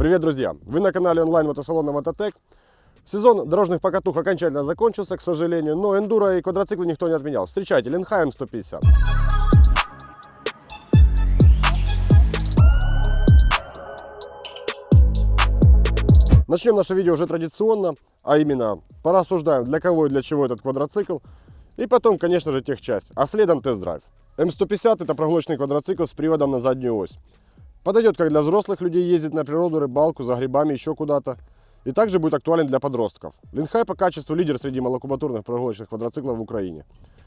Привет, друзья! Вы на канале онлайн-мотосалона Мототек. Сезон дорожных покатух окончательно закончился, к сожалению, но эндуро и квадроциклы никто не отменял. Встречайте, Ленхайм 150. Начнем наше видео уже традиционно, а именно порассуждаем, для кого и для чего этот квадроцикл. И потом, конечно же, техчасть, а следом тест-драйв. М150 это прогулочный квадроцикл с приводом на заднюю ось. Подойдет как для взрослых людей ездить на природу, рыбалку, за грибами, еще куда-то. И также будет актуален для подростков. Линхай по качеству лидер среди малокубатурных прогулочных квадроциклов в Украине.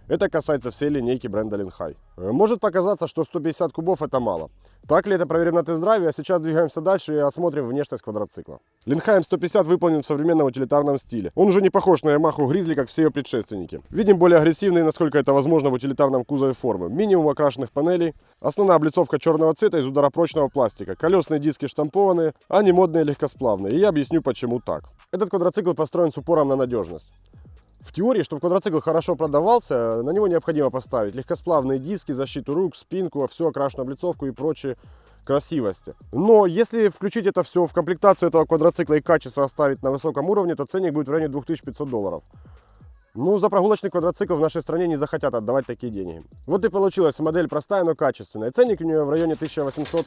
Это касается всей линейки бренда Линхай. Может показаться, что 150 кубов это мало. Так ли это проверим на тест-драйве, а сейчас двигаемся дальше и осмотрим внешность квадроцикла. Линхайм 150 выполнен в современном утилитарном стиле. Он уже не похож на Yamaha Grizzly, как все ее предшественники. Видим более агрессивные, насколько это возможно, в утилитарном кузове формы. Минимум окрашенных панелей, основная облицовка черного цвета из ударопрочного пластика, колесные диски штампованные, а не модные легкосплавные. И я объясню, почему так. Этот квадроцикл построен с упором на надежность. В теории, чтобы квадроцикл хорошо продавался, на него необходимо поставить легкосплавные диски, защиту рук, спинку, всю окрашенную облицовку и прочие красивости. Но если включить это все в комплектацию этого квадроцикла и качество оставить на высоком уровне, то ценник будет в районе 2500 долларов. Ну, за прогулочный квадроцикл в нашей стране не захотят отдавать такие деньги. Вот и получилась модель простая, но качественная. Ценник у нее в районе 1800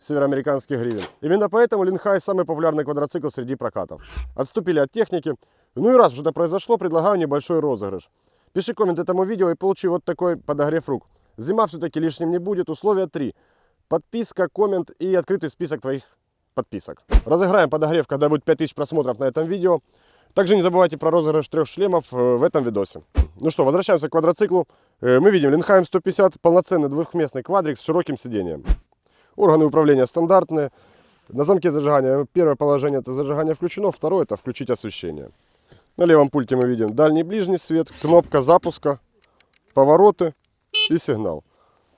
североамериканских гривен. Именно поэтому Линхай самый популярный квадроцикл среди прокатов. Отступили от техники, ну и раз уже это произошло, предлагаю небольшой розыгрыш. Пиши коммент этому видео и получи вот такой подогрев рук. Зима все-таки лишним не будет. Условия 3. Подписка, коммент и открытый список твоих подписок. Разыграем подогрев, когда будет 5000 просмотров на этом видео. Также не забывайте про розыгрыш трех шлемов э, в этом видосе. Ну что, возвращаемся к квадроциклу. Э, мы видим Линхайм 150, полноценный двухместный квадрик с широким сиденьем. Органы управления стандартные. На замке зажигания первое положение это зажигание включено, второе это включить освещение. На левом пульте мы видим дальний ближний свет, кнопка запуска, повороты и сигнал.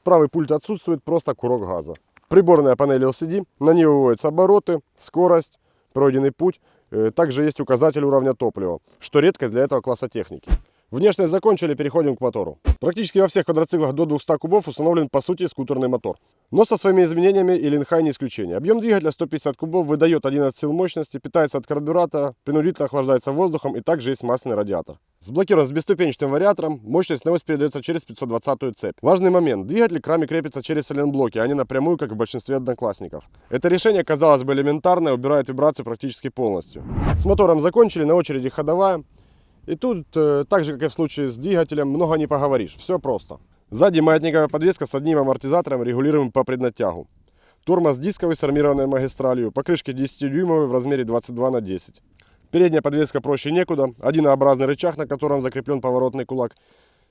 Правый пульт отсутствует, просто курок газа. Приборная панель LCD, на ней выводятся обороты, скорость, пройденный путь. Э, также есть указатель уровня топлива, что редкость для этого класса техники. Внешность закончили, переходим к мотору. Практически во всех квадроциклах до 200 кубов установлен по сути скутерный мотор. Но со своими изменениями и Линхай не исключение. Объем двигателя 150 кубов выдает 11 сил мощности, питается от карбюратора, принудительно охлаждается воздухом и также есть масляный радиатор. Сблокирован с бесступенчатым вариатором, мощность на ось передается через 520 цепь. Важный момент, двигатель к раме крепится через сайлентблоки, а не напрямую, как в большинстве одноклассников. Это решение, казалось бы, элементарное, убирает вибрацию практически полностью. С мотором закончили, на очереди ходовая. И тут, э, так же как и в случае с двигателем, много не поговоришь, все просто. Сзади маятниковая подвеска с одним амортизатором, регулируемым по преднатягу. Тормоз дисковый с армированной магистралью, покрышки 10-дюймовые в размере 22 на 10. Передняя подвеска проще некуда, одинообразный рычаг, на котором закреплен поворотный кулак,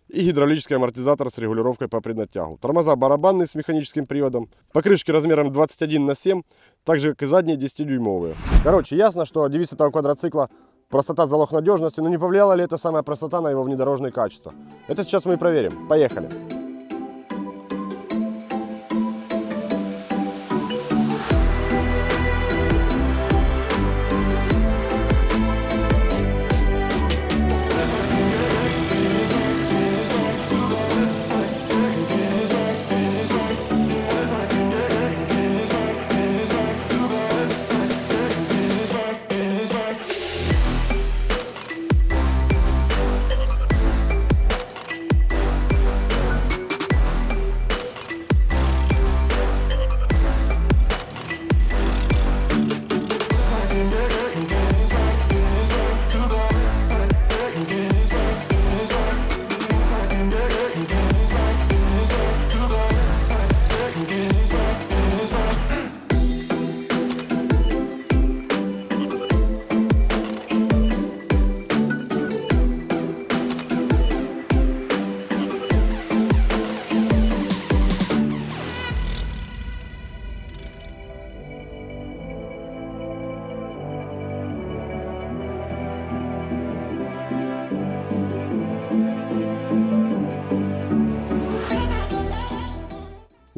и гидравлический амортизатор с регулировкой по преднатягу. Тормоза барабанные с механическим приводом, покрышки размером 21 на 7, так же как и задние 10-дюймовые. Короче, ясно, что девиз этого квадроцикла Простота – залог надежности, но не повлияла ли эта самая простота на его внедорожные качества? Это сейчас мы и проверим. Поехали!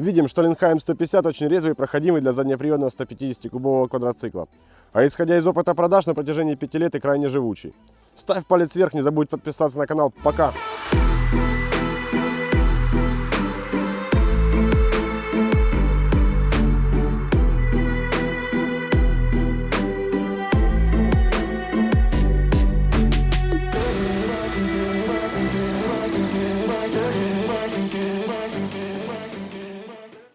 Видим, что Линхайм 150 очень резвый и проходимый для заднеприводного 150-кубового квадроцикла. А исходя из опыта продаж на протяжении 5 лет и крайне живучий. Ставь палец вверх, не забудь подписаться на канал. Пока!